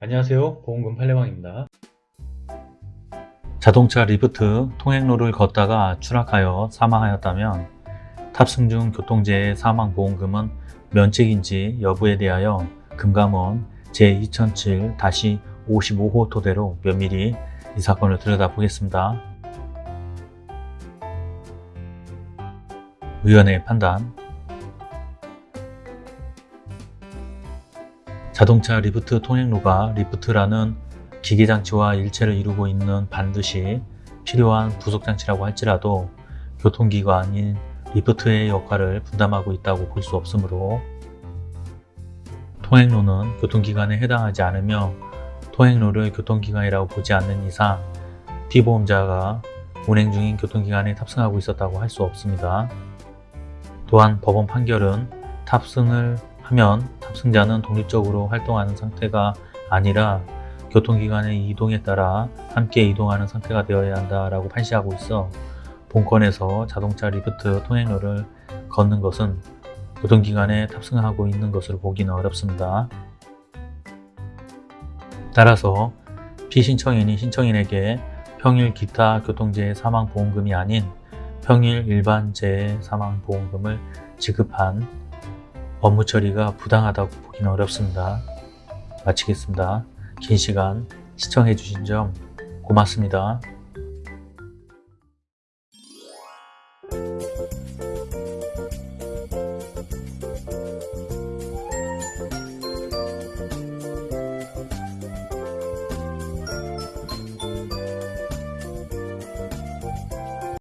안녕하세요. 보험금 팔례방입니다. 자동차 리프트 통행로를 걷다가 추락하여 사망하였다면 탑승 중 교통재해 사망보험금은 면책인지 여부에 대하여 금감원 제2007-55호 토대로 면밀히 이 사건을 들여다보겠습니다. 의원의 판단 자동차 리프트 통행로가 리프트라는 기계장치와 일체를 이루고 있는 반드시 필요한 부속장치라고 할지라도 교통기관인 리프트의 역할을 분담하고 있다고 볼 수 없으므로 통행로는 교통기관에 해당하지 않으며 통행로를 교통기관이라고 보지 않는 이상 피보험자가 운행 중인 교통기관에 탑승하고 있었다고 할 수 없습니다. 또한 법원 판결은 탑승을 하면 탑승자는 독립적으로 활동하는 상태가 아니라 교통기관의 이동에 따라 함께 이동하는 상태가 되어야 한다라고 판시하고 있어 본건에서 자동차 리프트 통행로를 걷는 것은 교통기관에 탑승하고 있는 것으로 보기는 어렵습니다. 따라서 피신청인이 신청인에게 평일 기타 교통재해 사망보험금이 아닌 평일 일반 재해 사망보험금을 지급한 업무 처리가 부당하다고 보기는 어렵습니다. 마치겠습니다. 긴 시간 시청해주신 점 고맙습니다.